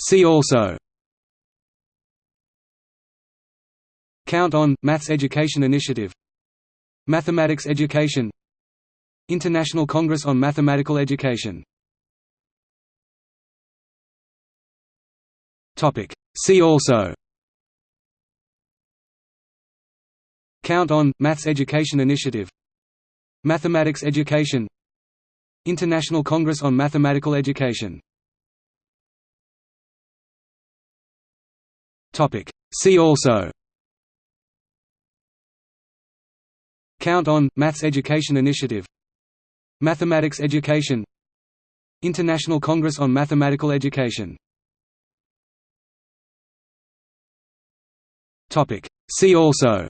See also. Count on – Maths Education Initiative. Mathematics Education. International Congress on Mathematical Education. See also. Count on – Maths Education Initiative. Mathematics Education. International Congress on Mathematical Education See also. Count on – Maths Education Initiative. Mathematics Education. International Congress on Mathematical Education. See also.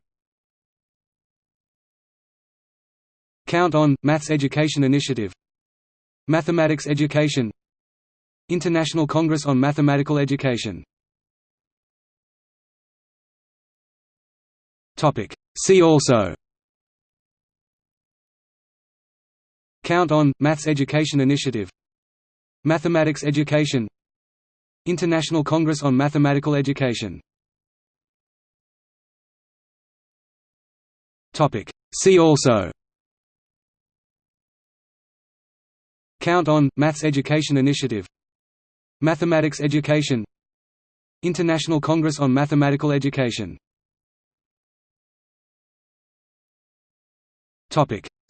Count on – Maths Education Initiative. Mathematics Education. International Congress on Mathematical Education See also. Count on – Maths Education Initiative. Mathematics Education. International Congress on Mathematical Education. Topic. See also. Count on – Maths Education Initiative. Mathematics Education. International Congress on Mathematical Education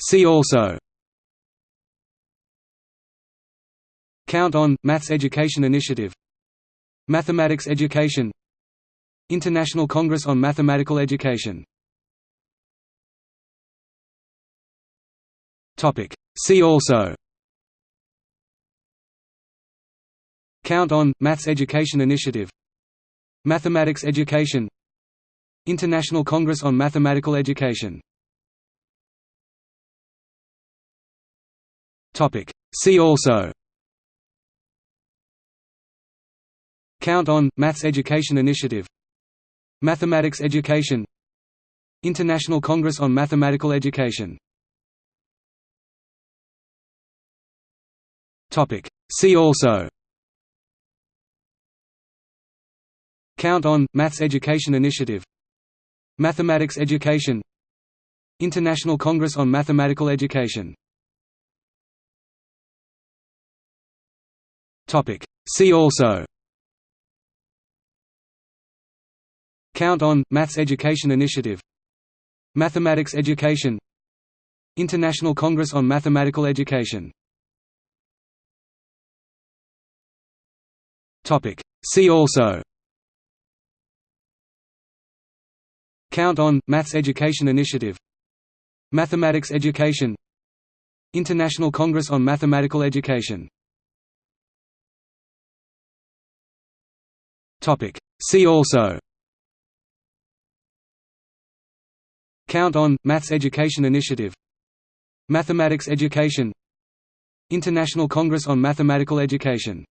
See also. Count on – Maths Education Initiative. Mathematics Education. International Congress on Mathematical Education. See also. Count on – Maths Education Initiative. Mathematics Education. International Congress on Mathematical Education See also. Count on – Maths Education Initiative. Mathematics Education. International Congress on Mathematical Education. See also. Count on – Maths Education Initiative. Mathematics Education. International Congress on Mathematical Education See also. Count on – Maths Education Initiative. Mathematics Education. International Congress on Mathematical Education. See also. Count on – Maths Education Initiative. Mathematics Education. International Congress on Mathematical Education See also. Count on – Maths Education Initiative. Mathematics Education. International Congress on Mathematical Education